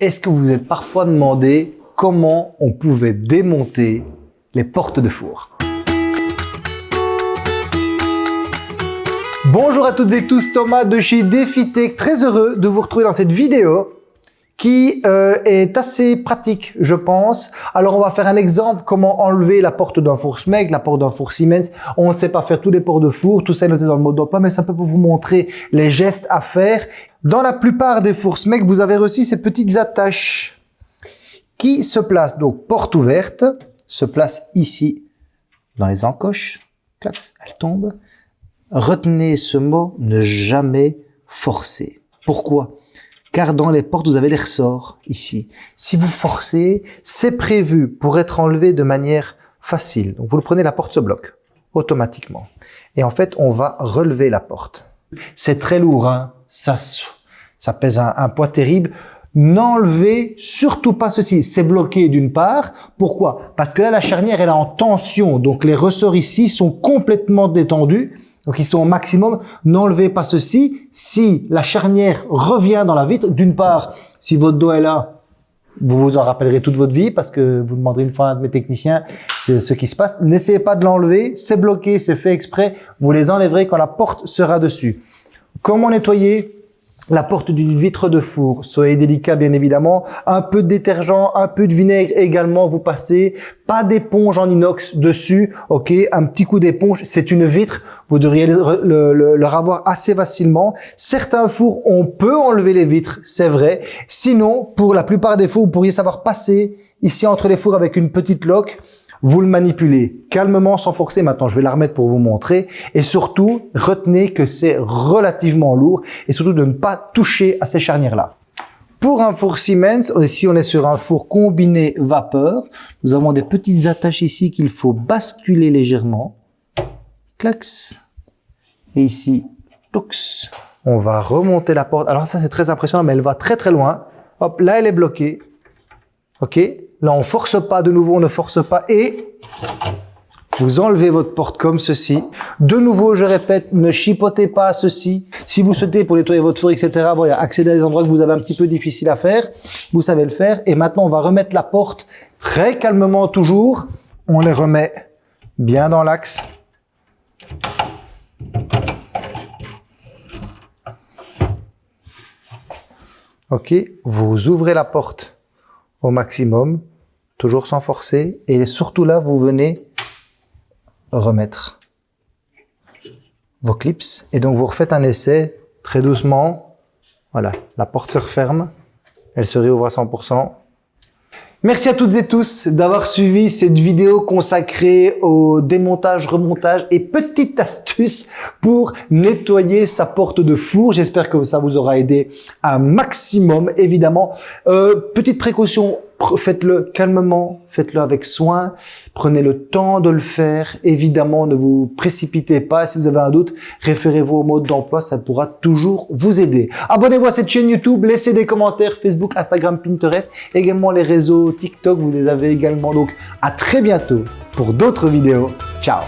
est-ce que vous vous êtes parfois demandé comment on pouvait démonter les portes de four? Bonjour à toutes et tous, Thomas de chez DefiTech, très heureux de vous retrouver dans cette vidéo qui euh, est assez pratique, je pense. Alors, on va faire un exemple, comment enlever la porte d'un four SMEG, la porte d'un four Siemens. On ne sait pas faire tous les ports de four, tout ça est noté dans le mode d'emploi, mais ça peut vous montrer les gestes à faire. Dans la plupart des fours SMEG, vous avez reçu ces petites attaches qui se placent, donc porte ouverte, se place ici dans les encoches, elle tombe. Retenez ce mot, ne jamais forcer. Pourquoi? Car dans les portes, vous avez les ressorts ici. Si vous forcez, c'est prévu pour être enlevé de manière facile. Donc vous le prenez, la porte se bloque automatiquement. Et en fait, on va relever la porte. C'est très lourd, hein ça, ça pèse un, poids terrible. N'enlevez surtout pas ceci. C'est bloqué d'une part. Pourquoi? Parce que là, la charnière, elle est en tension. Donc les ressorts ici sont complètement détendus. Donc ils sont au maximum. N'enlevez pas ceci. Si la charnière revient dans la vitre, d'une part, si votre dos est là, vous vous en rappellerez toute votre vie parce que vous demanderez une fois à un de mes techniciens ce qui se passe. N'essayez pas de l'enlever. C'est bloqué, c'est fait exprès. Vous les enlèverez quand la porte sera dessus. Comment nettoyer? La porte d'une vitre de four. Soyez délicat, bien évidemment. Un peu de détergent, un peu de vinaigre également, vous passez. Pas d'éponge en inox dessus, ok? Un petit coup d'éponge, c'est une vitre. Vous devriez le, le, avoir assez facilement. Certains fours, on peut enlever les vitres, c'est vrai. Sinon, pour la plupart des fours, vous pourriez savoir passer ici entre les fours avec une petite loque vous le manipulez calmement sans forcer. Maintenant, je vais la remettre pour vous montrer. Et surtout, retenez que c'est relativement lourd et surtout de ne pas toucher à ces charnières-là. Pour un four Siemens, ici on est sur un four combiné vapeur, nous avons des petites attaches ici qu'il faut basculer légèrement. Clax. Et ici, tox. On va remonter la porte. Alors ça c'est très impressionnant, mais elle va très très loin. Hop, là elle est bloquée. Ok? Là, on force pas de nouveau, on ne force pas. Et vous enlevez votre porte comme ceci. De nouveau, je répète, ne chipotez pas ceci. Si vous souhaitez pour nettoyer votre four, etc., voilà, accéder à des endroits que vous avez un petit peu difficile à faire, vous savez le faire. Et maintenant, on va remettre la porte très calmement toujours. On les remet bien dans l'axe. Ok, vous ouvrez la porte au maximum toujours sans forcer. Et surtout là, vous venez remettre vos clips. Et donc, vous refaites un essai très doucement. Voilà, la porte se referme. Elle se réouvre à 100%. Merci à toutes et tous d'avoir suivi cette vidéo consacrée au démontage, remontage et petites astuces pour nettoyer sa porte de four. J'espère que ça vous aura aidé un maximum, évidemment. Euh, petite précaution, faites-le calmement, faites-le avec soin, prenez le temps de le faire. Évidemment, ne vous précipitez pas. Si vous avez un doute, référez-vous au mode d'emploi, ça pourra toujours vous aider. Abonnez-vous à cette chaîne YouTube, laissez des commentaires Facebook, Instagram, Pinterest, également les réseaux TikTok, vous les avez également. Donc, à très bientôt pour d'autres vidéos. Ciao